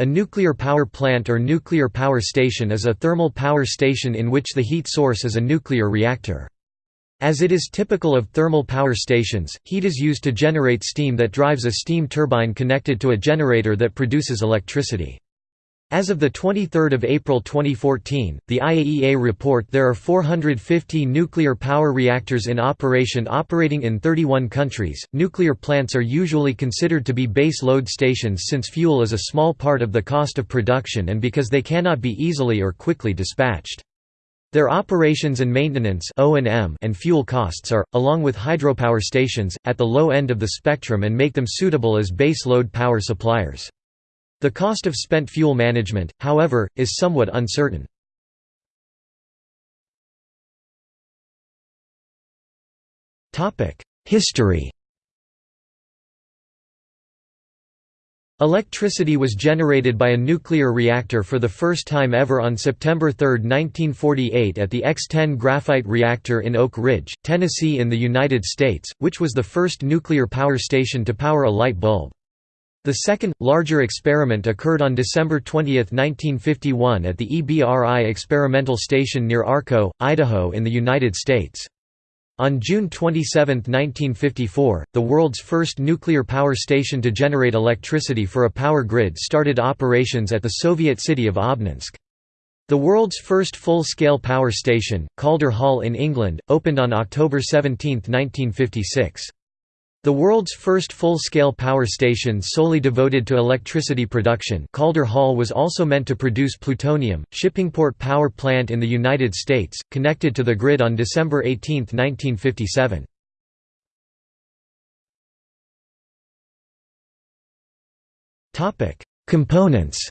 A nuclear power plant or nuclear power station is a thermal power station in which the heat source is a nuclear reactor. As it is typical of thermal power stations, heat is used to generate steam that drives a steam turbine connected to a generator that produces electricity. As of 23 April 2014, the IAEA report there are 450 nuclear power reactors in operation operating in 31 countries. Nuclear plants are usually considered to be base load stations since fuel is a small part of the cost of production and because they cannot be easily or quickly dispatched. Their operations and maintenance and fuel costs are, along with hydropower stations, at the low end of the spectrum and make them suitable as base load power suppliers. The cost of spent fuel management, however, is somewhat uncertain. History Electricity was generated by a nuclear reactor for the first time ever on September 3, 1948 at the X-10 graphite reactor in Oak Ridge, Tennessee in the United States, which was the first nuclear power station to power a light bulb. The second, larger experiment occurred on December 20, 1951 at the EBRI experimental station near Arco, Idaho in the United States. On June 27, 1954, the world's first nuclear power station to generate electricity for a power grid started operations at the Soviet city of Obninsk. The world's first full-scale power station, Calder Hall in England, opened on October 17, 1956. The world's first full-scale power station solely devoted to electricity production Calder Hall was also meant to produce plutonium. Shippingport Power Plant in the United States, connected to the grid on December 18, 1957. Components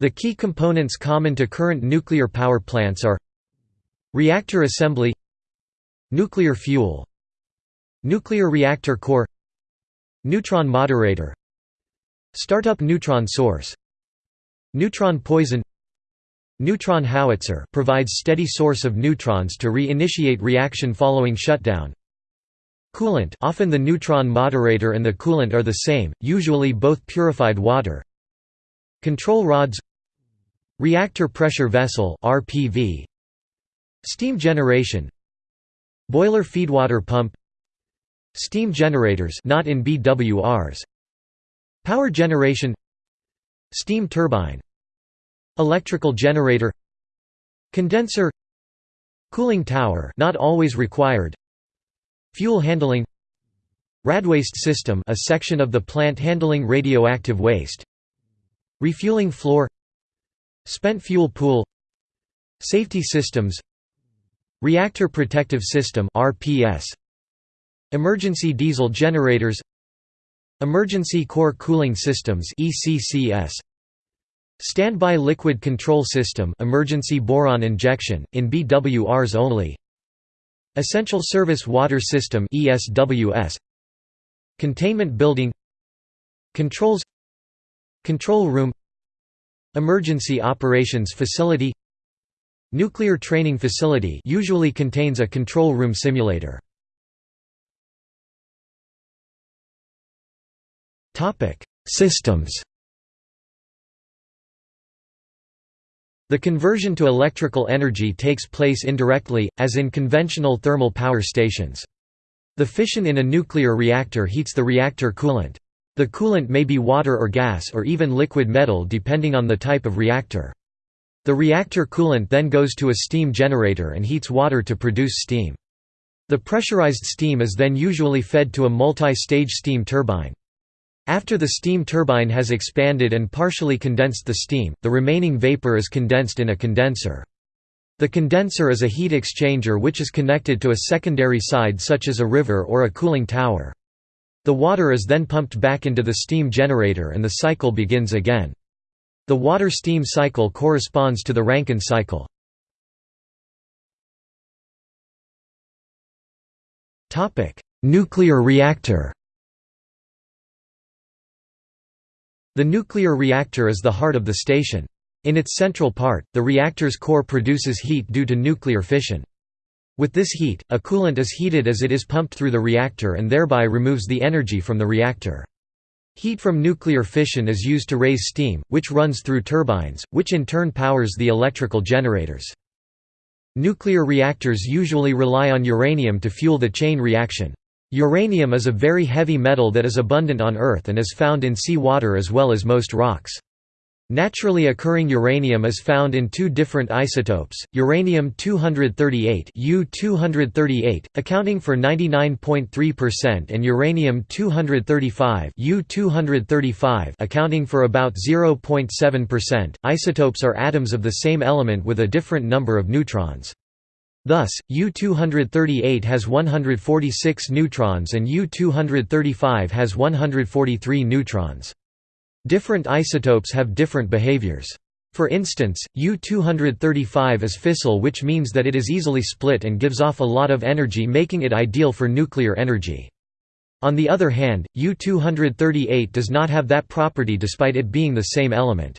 The key components common to current nuclear power plants are Reactor assembly Nuclear fuel Nuclear reactor core Neutron moderator Startup neutron source Neutron poison Neutron howitzer provides steady source of neutrons to re-initiate reaction following shutdown. Coolant often the neutron moderator and the coolant are the same, usually both purified water. Control rods Reactor pressure vessel RPV Steam generation Boiler feedwater pump. Steam generators not in BWRs Power generation. Steam turbine. Electrical generator. Condenser. Cooling tower not always required. Fuel handling. Radwaste system a section of the plant handling radioactive waste. Refueling floor. Spent fuel pool. Safety systems Reactor Protective System RPS Emergency diesel generators. Emergency Core Cooling Systems ECCS Standby Liquid Control System emergency boron injection in BWRs only. Essential Service Water System ESWS Containment Building. Controls. Control Room. Emergency Operations Facility Nuclear training facility usually contains a control room simulator. Topic: Systems The conversion to electrical energy takes place indirectly, as in conventional thermal power stations. The fission in a nuclear reactor heats the reactor coolant. The coolant may be water or gas or even liquid metal depending on the type of reactor. The reactor coolant then goes to a steam generator and heats water to produce steam. The pressurized steam is then usually fed to a multi-stage steam turbine. After the steam turbine has expanded and partially condensed the steam, the remaining vapor is condensed in a condenser. The condenser is a heat exchanger which is connected to a secondary side such as a river or a cooling tower. The water is then pumped back into the steam generator and the cycle begins again. The water-steam cycle corresponds to the Rankine cycle. Nuclear reactor The nuclear reactor is the heart of the station. In its central part, the reactor's core produces heat due to nuclear fission. With this heat, a coolant is heated as it is pumped through the reactor and thereby removes the energy from the reactor. Heat from nuclear fission is used to raise steam, which runs through turbines, which in turn powers the electrical generators. Nuclear reactors usually rely on uranium to fuel the chain reaction. Uranium is a very heavy metal that is abundant on Earth and is found in sea water as well as most rocks. Naturally occurring uranium is found in two different isotopes, uranium-238 U-238, accounting for 99.3% and uranium-235 U-235 accounting for about 0.7%. Isotopes are atoms of the same element with a different number of neutrons. Thus, U-238 has 146 neutrons and U-235 has 143 neutrons. Different isotopes have different behaviors. For instance, U-235 is fissile which means that it is easily split and gives off a lot of energy making it ideal for nuclear energy. On the other hand, U-238 does not have that property despite it being the same element.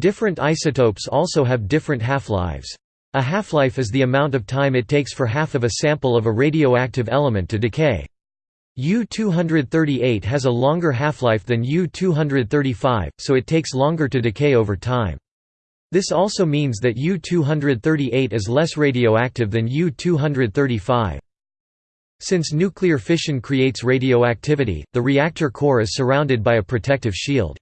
Different isotopes also have different half-lives. A half-life is the amount of time it takes for half of a sample of a radioactive element to decay. U-238 has a longer half-life than U-235, so it takes longer to decay over time. This also means that U-238 is less radioactive than U-235. Since nuclear fission creates radioactivity, the reactor core is surrounded by a protective shield.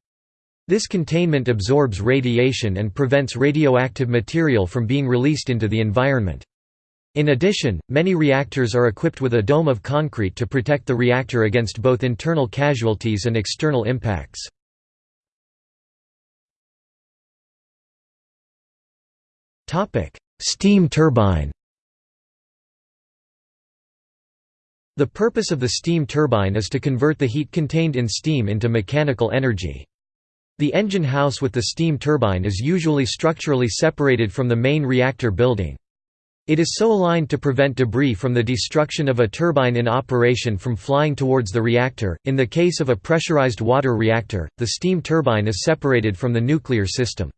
This containment absorbs radiation and prevents radioactive material from being released into the environment. In addition, many reactors are equipped with a dome of concrete to protect the reactor against both internal casualties and external impacts. Steam turbine The purpose of the steam turbine is to convert the heat contained in steam into mechanical energy. The engine house with the steam turbine is usually structurally separated from the main reactor building. It is so aligned to prevent debris from the destruction of a turbine in operation from flying towards the reactor. In the case of a pressurized water reactor, the steam turbine is separated from the nuclear system.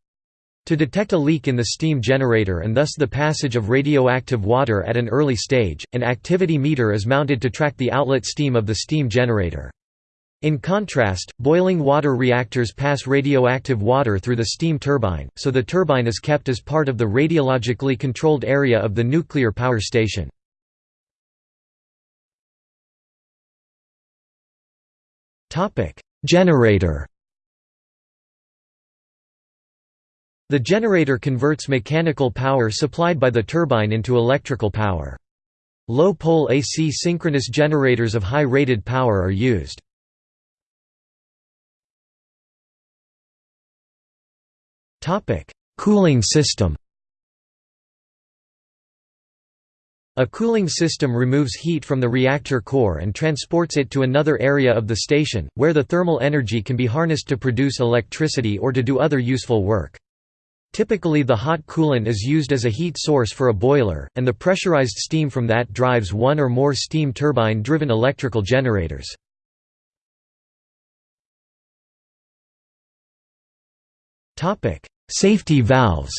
To detect a leak in the steam generator and thus the passage of radioactive water at an early stage, an activity meter is mounted to track the outlet steam of the steam generator. In contrast, boiling water reactors pass radioactive water through the steam turbine, so the turbine is kept as part of the radiologically controlled area of the nuclear power station. Generator The generator converts mechanical power supplied by the turbine into electrical power. Low-pole AC synchronous generators of high rated power are used. Topic: Cooling system. A cooling system removes heat from the reactor core and transports it to another area of the station, where the thermal energy can be harnessed to produce electricity or to do other useful work. Typically the hot coolant is used as a heat source for a boiler, and the pressurized steam from that drives one or more steam turbine-driven electrical generators. Safety valves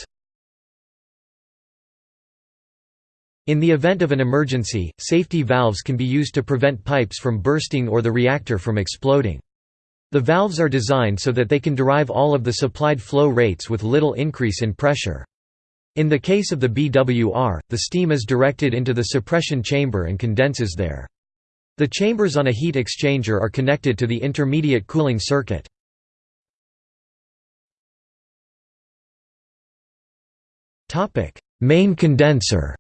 In the event of an emergency, safety valves can be used to prevent pipes from bursting or the reactor from exploding. The valves are designed so that they can derive all of the supplied flow rates with little increase in pressure. In the case of the BWR, the steam is directed into the suppression chamber and condenses there. The chambers on a heat exchanger are connected to the intermediate cooling circuit. Main condenser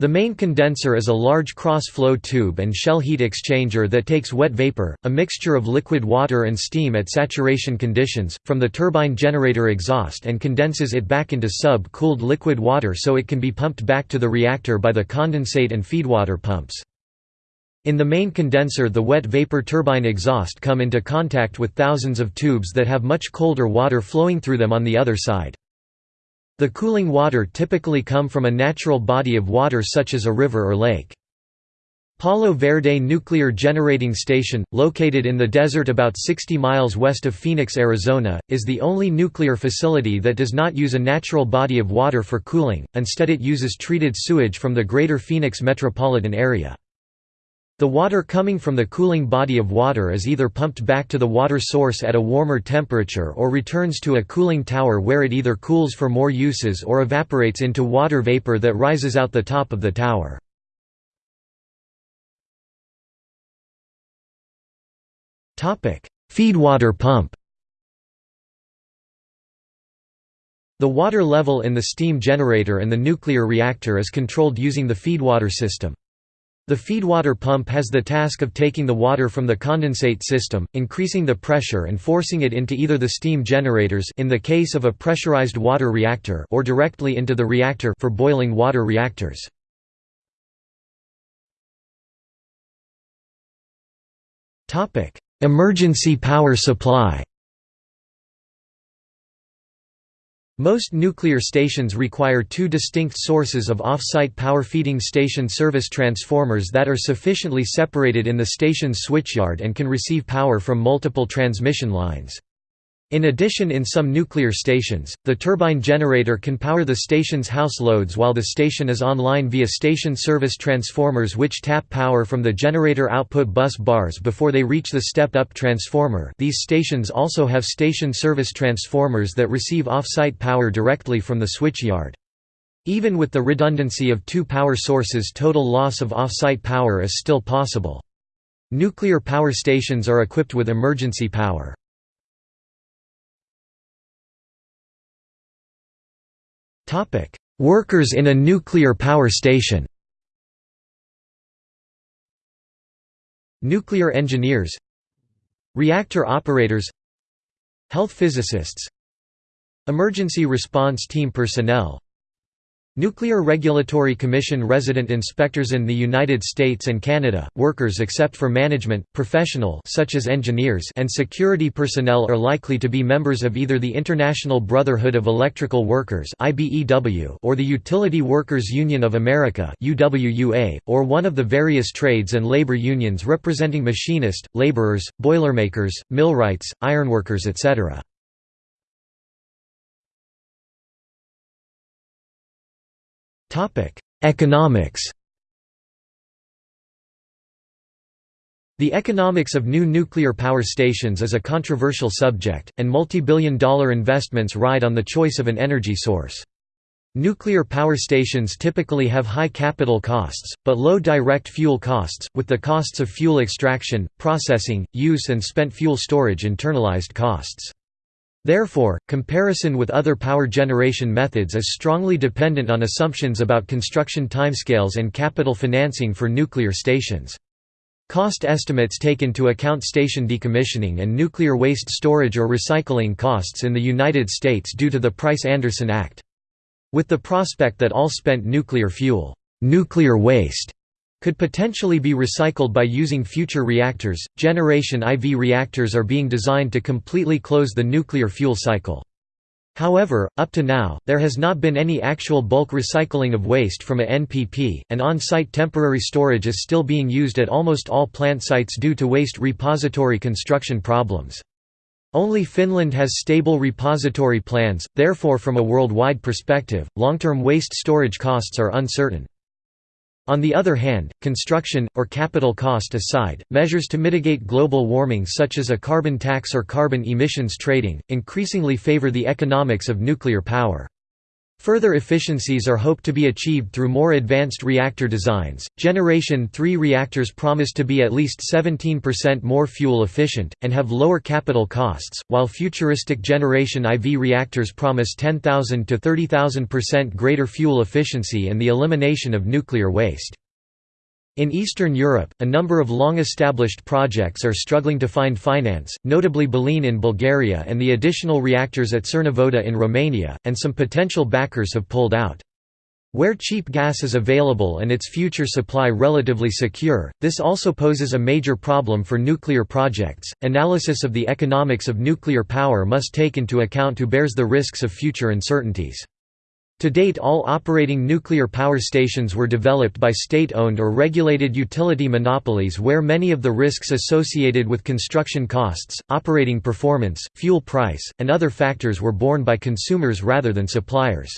The main condenser is a large cross-flow tube and shell heat exchanger that takes wet vapor, a mixture of liquid water and steam at saturation conditions, from the turbine generator exhaust and condenses it back into sub-cooled liquid water so it can be pumped back to the reactor by the condensate and feedwater pumps. In the main condenser the wet vapor turbine exhaust come into contact with thousands of tubes that have much colder water flowing through them on the other side. The cooling water typically come from a natural body of water such as a river or lake. Palo Verde Nuclear Generating Station, located in the desert about 60 miles west of Phoenix, Arizona, is the only nuclear facility that does not use a natural body of water for cooling, instead it uses treated sewage from the greater Phoenix metropolitan area. The water coming from the cooling body of water is either pumped back to the water source at a warmer temperature or returns to a cooling tower where it either cools for more uses or evaporates into water vapor that rises out the top of the tower. Feedwater pump The water level in the steam generator and the nuclear reactor is controlled using the feedwater system. The feedwater pump has the task of taking the water from the condensate system, increasing the pressure and forcing it into either the steam generators in the case of a pressurized water reactor or directly into the reactor for boiling water reactors. Emergency power supply Most nuclear stations require two distinct sources of off-site power feeding station service transformers that are sufficiently separated in the station's switchyard and can receive power from multiple transmission lines. In addition in some nuclear stations, the turbine generator can power the station's house loads while the station is online via station service transformers which tap power from the generator output bus bars before they reach the step-up transformer these stations also have station service transformers that receive off-site power directly from the switchyard. Even with the redundancy of two power sources total loss of off-site power is still possible. Nuclear power stations are equipped with emergency power. Workers in a nuclear power station Nuclear engineers Reactor operators Health physicists Emergency response team personnel Nuclear Regulatory Commission resident inspectors in the United States and Canada, workers except for management, professional such as engineers and security personnel are likely to be members of either the International Brotherhood of Electrical Workers or the Utility Workers Union of America or one of the various trades and labor unions representing machinist, laborers, boilermakers, millwrights, ironworkers etc. Economics The economics of new nuclear power stations is a controversial subject, and multi-billion dollar investments ride on the choice of an energy source. Nuclear power stations typically have high capital costs, but low direct fuel costs, with the costs of fuel extraction, processing, use and spent fuel storage internalized costs. Therefore, comparison with other power generation methods is strongly dependent on assumptions about construction timescales and capital financing for nuclear stations. Cost estimates take into account station decommissioning and nuclear waste storage or recycling costs in the United States due to the Price-Anderson Act. With the prospect that all spent nuclear fuel, nuclear waste could potentially be recycled by using future reactors. Generation IV reactors are being designed to completely close the nuclear fuel cycle. However, up to now, there has not been any actual bulk recycling of waste from a NPP, and on-site temporary storage is still being used at almost all plant sites due to waste repository construction problems. Only Finland has stable repository plans, therefore from a worldwide perspective, long-term waste storage costs are uncertain. On the other hand, construction, or capital cost aside, measures to mitigate global warming such as a carbon tax or carbon emissions trading, increasingly favor the economics of nuclear power. Further efficiencies are hoped to be achieved through more advanced reactor designs. Generation 3 reactors promise to be at least 17% more fuel efficient, and have lower capital costs, while futuristic Generation IV reactors promise 10,000 to 30,000% greater fuel efficiency and the elimination of nuclear waste. In Eastern Europe, a number of long-established projects are struggling to find finance, notably Belene in Bulgaria and the additional reactors at Cernavodă in Romania, and some potential backers have pulled out. Where cheap gas is available and its future supply relatively secure, this also poses a major problem for nuclear projects. Analysis of the economics of nuclear power must take into account who bears the risks of future uncertainties. To date all operating nuclear power stations were developed by state-owned or regulated utility monopolies where many of the risks associated with construction costs, operating performance, fuel price, and other factors were borne by consumers rather than suppliers.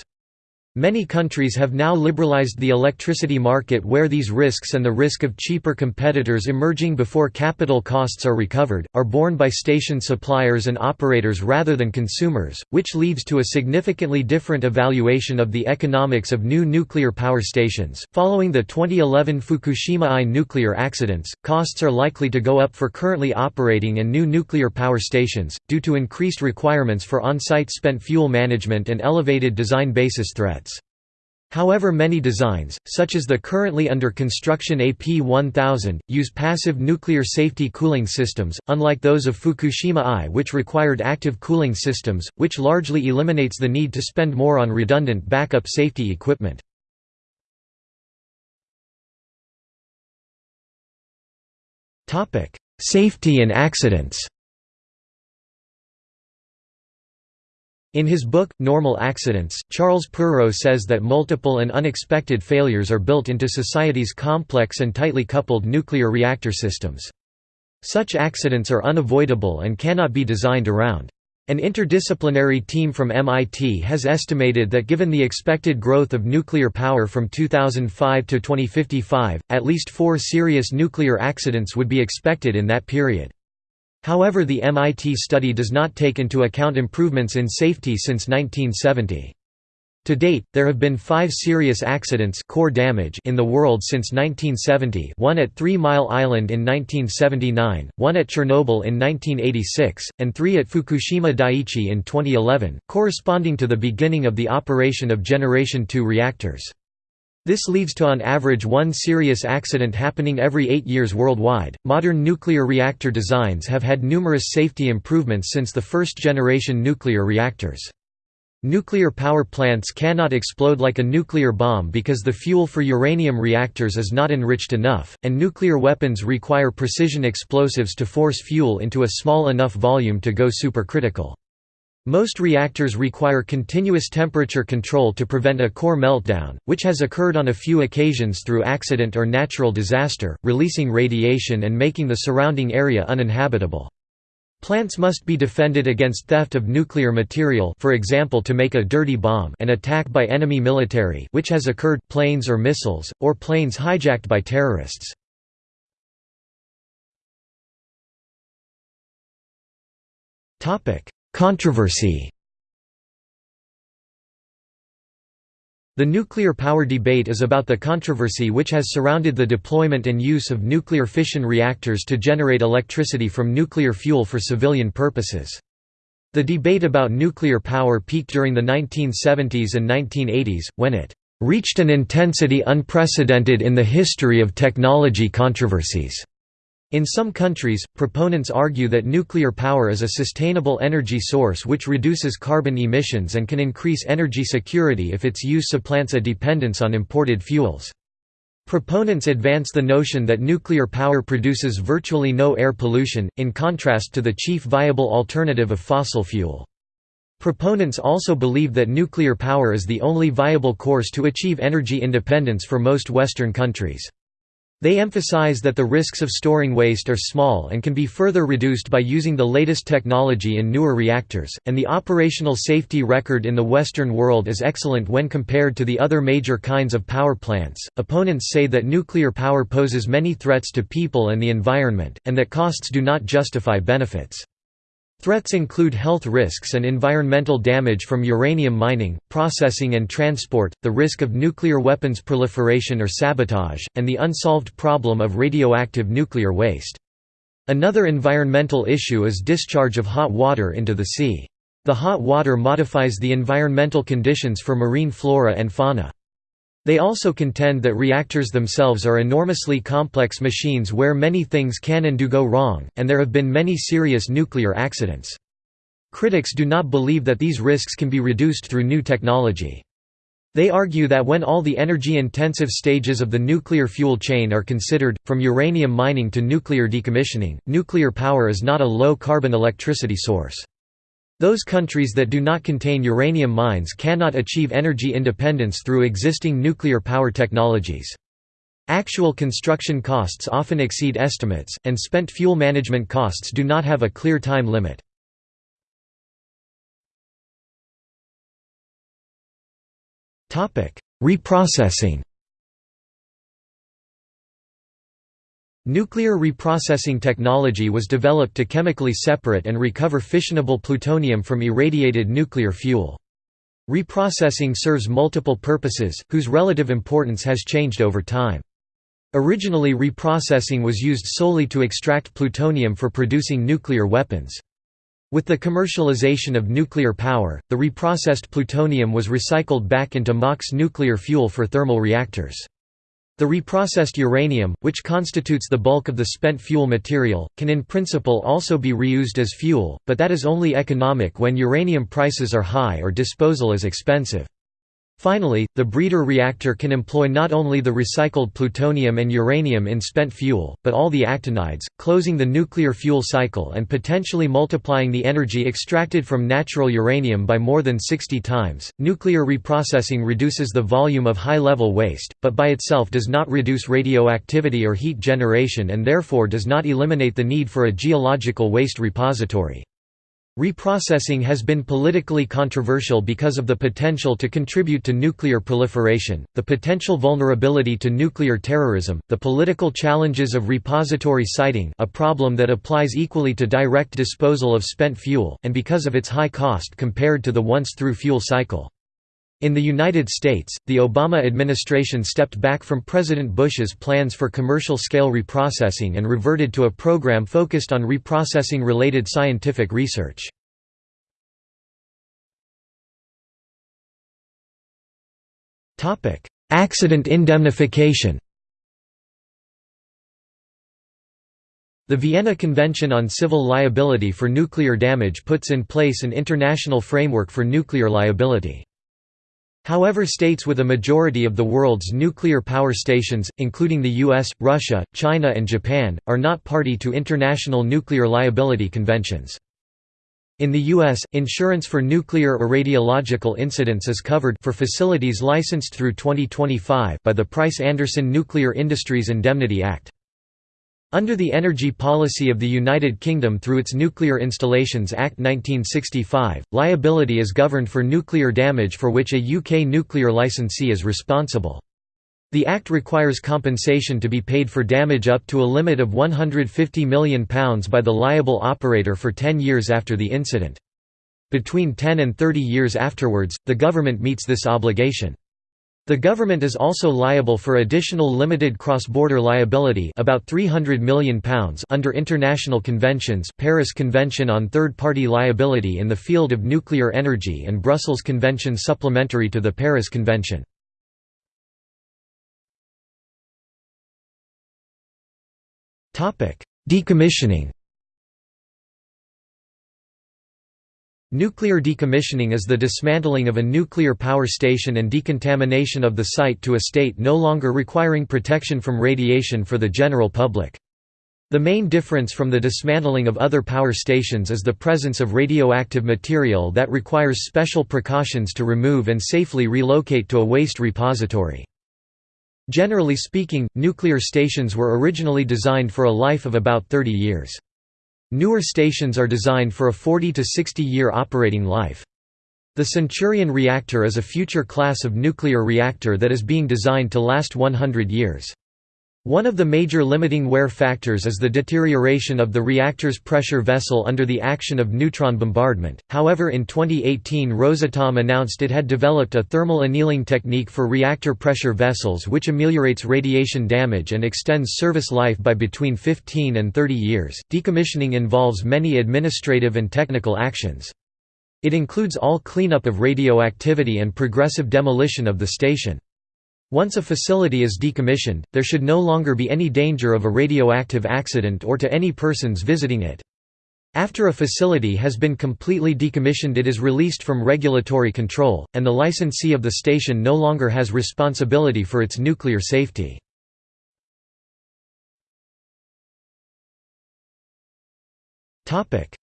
Many countries have now liberalized the electricity market where these risks and the risk of cheaper competitors emerging before capital costs are recovered, are borne by station suppliers and operators rather than consumers, which leads to a significantly different evaluation of the economics of new nuclear power stations. Following the 2011 Fukushima I nuclear accidents, costs are likely to go up for currently operating and new nuclear power stations, due to increased requirements for on site spent fuel management and elevated design basis threats. However many designs, such as the currently under construction AP1000, use passive nuclear safety cooling systems, unlike those of Fukushima I which required active cooling systems, which largely eliminates the need to spend more on redundant backup safety equipment. Safety and accidents In his book, Normal Accidents, Charles Perrow says that multiple and unexpected failures are built into society's complex and tightly coupled nuclear reactor systems. Such accidents are unavoidable and cannot be designed around. An interdisciplinary team from MIT has estimated that given the expected growth of nuclear power from 2005 to 2055, at least four serious nuclear accidents would be expected in that period. However the MIT study does not take into account improvements in safety since 1970. To date, there have been five serious accidents core damage in the world since 1970 one at Three Mile Island in 1979, one at Chernobyl in 1986, and three at Fukushima Daiichi in 2011, corresponding to the beginning of the operation of Generation II reactors. This leads to on average one serious accident happening every eight years worldwide. Modern nuclear reactor designs have had numerous safety improvements since the first generation nuclear reactors. Nuclear power plants cannot explode like a nuclear bomb because the fuel for uranium reactors is not enriched enough, and nuclear weapons require precision explosives to force fuel into a small enough volume to go supercritical. Most reactors require continuous temperature control to prevent a core meltdown, which has occurred on a few occasions through accident or natural disaster, releasing radiation and making the surrounding area uninhabitable. Plants must be defended against theft of nuclear material for example to make a dirty bomb and attack by enemy military which has occurred planes or missiles, or planes hijacked by terrorists. Controversy The nuclear power debate is about the controversy which has surrounded the deployment and use of nuclear fission reactors to generate electricity from nuclear fuel for civilian purposes. The debate about nuclear power peaked during the 1970s and 1980s, when it reached an intensity unprecedented in the history of technology controversies. In some countries, proponents argue that nuclear power is a sustainable energy source which reduces carbon emissions and can increase energy security if its use supplants a dependence on imported fuels. Proponents advance the notion that nuclear power produces virtually no air pollution, in contrast to the chief viable alternative of fossil fuel. Proponents also believe that nuclear power is the only viable course to achieve energy independence for most Western countries. They emphasize that the risks of storing waste are small and can be further reduced by using the latest technology in newer reactors, and the operational safety record in the Western world is excellent when compared to the other major kinds of power plants. Opponents say that nuclear power poses many threats to people and the environment, and that costs do not justify benefits. Threats include health risks and environmental damage from uranium mining, processing and transport, the risk of nuclear weapons proliferation or sabotage, and the unsolved problem of radioactive nuclear waste. Another environmental issue is discharge of hot water into the sea. The hot water modifies the environmental conditions for marine flora and fauna. They also contend that reactors themselves are enormously complex machines where many things can and do go wrong, and there have been many serious nuclear accidents. Critics do not believe that these risks can be reduced through new technology. They argue that when all the energy-intensive stages of the nuclear fuel chain are considered, from uranium mining to nuclear decommissioning, nuclear power is not a low-carbon electricity source. Those countries that do not contain uranium mines cannot achieve energy independence through existing nuclear power technologies. Actual construction costs often exceed estimates, and spent fuel management costs do not have a clear time limit. Reprocessing Nuclear reprocessing technology was developed to chemically separate and recover fissionable plutonium from irradiated nuclear fuel. Reprocessing serves multiple purposes, whose relative importance has changed over time. Originally reprocessing was used solely to extract plutonium for producing nuclear weapons. With the commercialization of nuclear power, the reprocessed plutonium was recycled back into MOX nuclear fuel for thermal reactors. The reprocessed uranium, which constitutes the bulk of the spent fuel material, can in principle also be reused as fuel, but that is only economic when uranium prices are high or disposal is expensive. Finally, the breeder reactor can employ not only the recycled plutonium and uranium in spent fuel, but all the actinides, closing the nuclear fuel cycle and potentially multiplying the energy extracted from natural uranium by more than 60 times. Nuclear reprocessing reduces the volume of high level waste, but by itself does not reduce radioactivity or heat generation and therefore does not eliminate the need for a geological waste repository. Reprocessing has been politically controversial because of the potential to contribute to nuclear proliferation, the potential vulnerability to nuclear terrorism, the political challenges of repository siting a problem that applies equally to direct disposal of spent fuel, and because of its high cost compared to the once-through fuel cycle. In the United States, the Obama administration stepped back from President Bush's plans for commercial-scale reprocessing and reverted to a program focused on reprocessing-related scientific research. Accident indemnification The Vienna Convention on Civil Liability for Nuclear Damage puts in place an international framework for nuclear liability. However states with a majority of the world's nuclear power stations, including the US, Russia, China and Japan, are not party to international nuclear liability conventions. In the U.S., insurance for nuclear or radiological incidents is covered for facilities licensed through 2025 by the Price-Anderson Nuclear Industries Indemnity Act. Under the energy policy of the United Kingdom through its Nuclear Installations Act 1965, liability is governed for nuclear damage for which a UK nuclear licensee is responsible. The Act requires compensation to be paid for damage up to a limit of £150 million by the liable operator for 10 years after the incident. Between 10 and 30 years afterwards, the government meets this obligation. The government is also liable for additional limited cross-border liability about £300 million under international conventions Paris Convention on Third-Party Liability in the Field of Nuclear Energy and Brussels Convention supplementary to the Paris Convention. Decommissioning Nuclear decommissioning is the dismantling of a nuclear power station and decontamination of the site to a state no longer requiring protection from radiation for the general public. The main difference from the dismantling of other power stations is the presence of radioactive material that requires special precautions to remove and safely relocate to a waste repository. Generally speaking, nuclear stations were originally designed for a life of about 30 years. Newer stations are designed for a 40 to 60 year operating life. The Centurion reactor is a future class of nuclear reactor that is being designed to last 100 years. One of the major limiting wear factors is the deterioration of the reactor's pressure vessel under the action of neutron bombardment. However, in 2018, Rosatom announced it had developed a thermal annealing technique for reactor pressure vessels which ameliorates radiation damage and extends service life by between 15 and 30 years. Decommissioning involves many administrative and technical actions. It includes all cleanup of radioactivity and progressive demolition of the station. Once a facility is decommissioned, there should no longer be any danger of a radioactive accident or to any persons visiting it. After a facility has been completely decommissioned it is released from regulatory control, and the licensee of the station no longer has responsibility for its nuclear safety.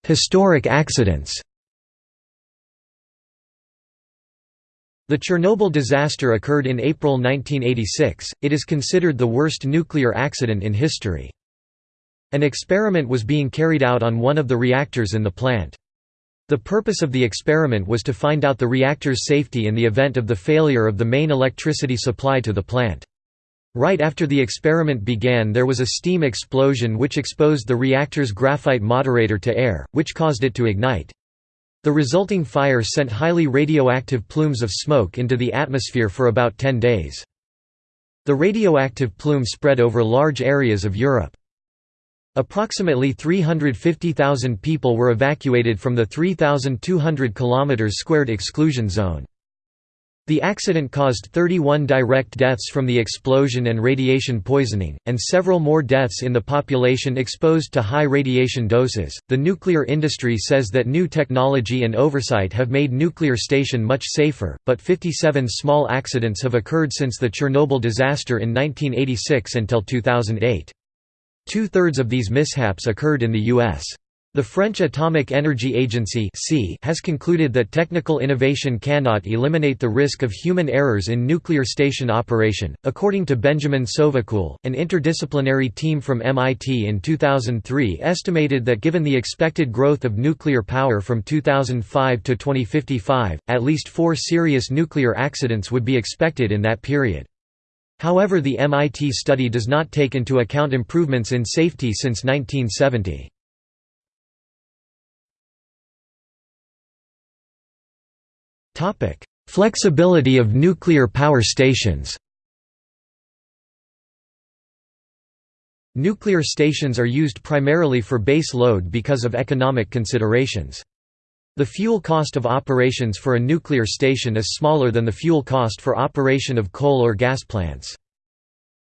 Historic accidents The Chernobyl disaster occurred in April 1986, it is considered the worst nuclear accident in history. An experiment was being carried out on one of the reactors in the plant. The purpose of the experiment was to find out the reactor's safety in the event of the failure of the main electricity supply to the plant. Right after the experiment began there was a steam explosion which exposed the reactor's graphite moderator to air, which caused it to ignite. The resulting fire sent highly radioactive plumes of smoke into the atmosphere for about 10 days. The radioactive plume spread over large areas of Europe. Approximately 350,000 people were evacuated from the 3,200 km² exclusion zone. The accident caused 31 direct deaths from the explosion and radiation poisoning, and several more deaths in the population exposed to high radiation doses. The nuclear industry says that new technology and oversight have made nuclear station much safer, but 57 small accidents have occurred since the Chernobyl disaster in 1986 until 2008. Two-thirds of these mishaps occurred in the U.S. The French Atomic Energy Agency has concluded that technical innovation cannot eliminate the risk of human errors in nuclear station operation. According to Benjamin Sovacool, an interdisciplinary team from MIT in 2003 estimated that given the expected growth of nuclear power from 2005 to 2055, at least four serious nuclear accidents would be expected in that period. However the MIT study does not take into account improvements in safety since 1970. Flexibility of nuclear power stations Nuclear stations are used primarily for base load because of economic considerations. The fuel cost of operations for a nuclear station is smaller than the fuel cost for operation of coal or gas plants.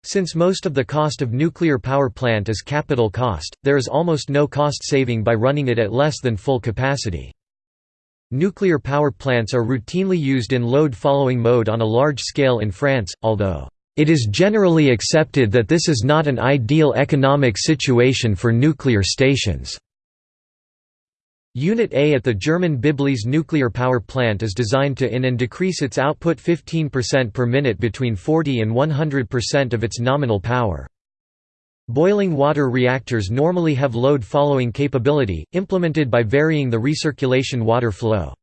Since most of the cost of nuclear power plant is capital cost, there is almost no cost saving by running it at less than full capacity. Nuclear power plants are routinely used in load-following mode on a large scale in France, although, "...it is generally accepted that this is not an ideal economic situation for nuclear stations." Unit A at the German Biblis nuclear power plant is designed to in and decrease its output 15% per minute between 40 and 100% of its nominal power. Boiling water reactors normally have load-following capability, implemented by varying the recirculation water flow.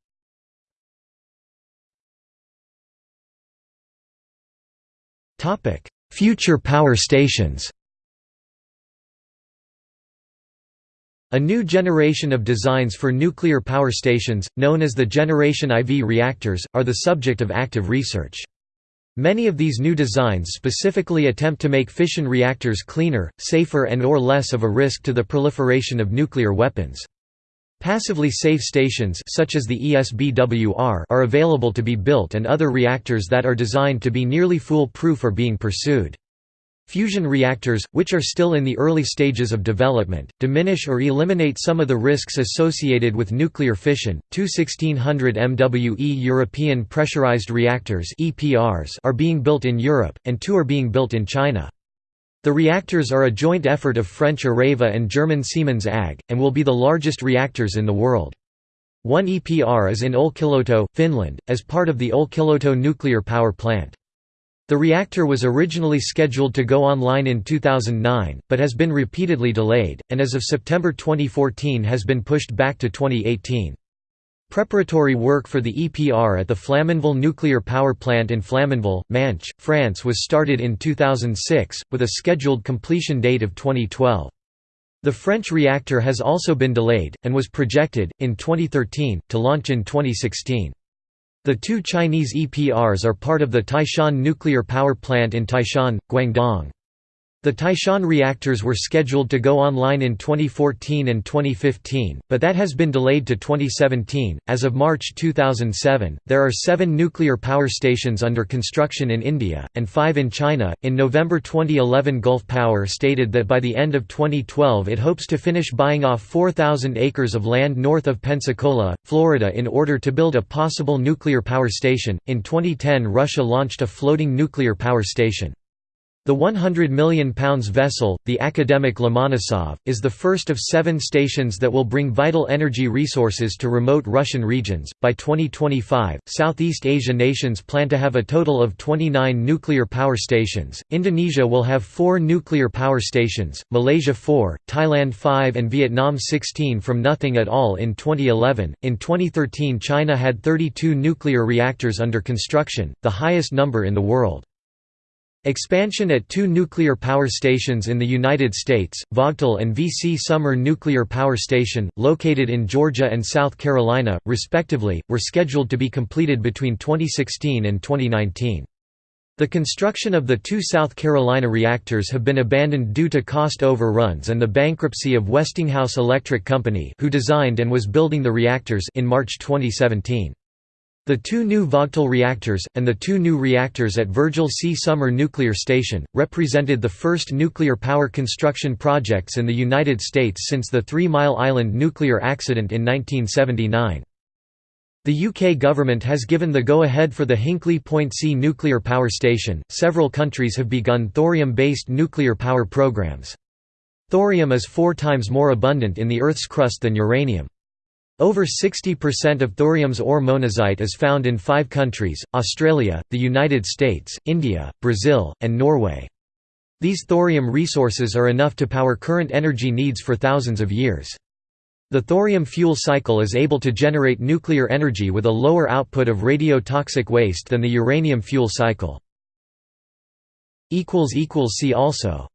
Future power stations A new generation of designs for nuclear power stations, known as the Generation IV reactors, are the subject of active research. Many of these new designs specifically attempt to make fission reactors cleaner, safer and or less of a risk to the proliferation of nuclear weapons. Passively safe stations such as the ESBWR are available to be built and other reactors that are designed to be nearly fool-proof are being pursued. Fusion reactors, which are still in the early stages of development, diminish or eliminate some of the risks associated with nuclear fission. Two 1600 MWE European pressurized reactors (EPRs) are being built in Europe, and two are being built in China. The reactors are a joint effort of French Areva and German Siemens AG, and will be the largest reactors in the world. One EPR is in Olkiluoto, Finland, as part of the Olkiluoto nuclear power plant. The reactor was originally scheduled to go online in 2009, but has been repeatedly delayed, and as of September 2014 has been pushed back to 2018. Preparatory work for the EPR at the Flamanville nuclear power plant in Flamanville, Manche, France was started in 2006, with a scheduled completion date of 2012. The French reactor has also been delayed, and was projected, in 2013, to launch in 2016. The two Chinese EPRs are part of the Taishan nuclear power plant in Taishan, Guangdong. The Taishan reactors were scheduled to go online in 2014 and 2015, but that has been delayed to 2017. As of March 2007, there are seven nuclear power stations under construction in India, and five in China. In November 2011, Gulf Power stated that by the end of 2012 it hopes to finish buying off 4,000 acres of land north of Pensacola, Florida in order to build a possible nuclear power station. In 2010, Russia launched a floating nuclear power station. The 100 million pounds vessel, the Akademik Lomonosov, is the first of seven stations that will bring vital energy resources to remote Russian regions. By 2025, Southeast Asia nations plan to have a total of 29 nuclear power stations. Indonesia will have four nuclear power stations, Malaysia 4, Thailand 5, and Vietnam 16 from nothing at all in 2011. In 2013, China had 32 nuclear reactors under construction, the highest number in the world. Expansion at two nuclear power stations in the United States, Vogtle and V.C. Summer Nuclear Power Station, located in Georgia and South Carolina, respectively, were scheduled to be completed between 2016 and 2019. The construction of the two South Carolina reactors have been abandoned due to cost overruns and the bankruptcy of Westinghouse Electric Company who designed and was building the reactors in March 2017. The two new Vogtle reactors, and the two new reactors at Virgil C. Summer Nuclear Station, represented the first nuclear power construction projects in the United States since the Three Mile Island nuclear accident in 1979. The UK government has given the go-ahead for the Hinkley Point C nuclear power station. Several countries have begun thorium-based nuclear power programs. Thorium is four times more abundant in the Earth's crust than uranium. Over 60% of thorium's ore monazite is found in five countries, Australia, the United States, India, Brazil, and Norway. These thorium resources are enough to power current energy needs for thousands of years. The thorium fuel cycle is able to generate nuclear energy with a lower output of radiotoxic waste than the uranium fuel cycle. See also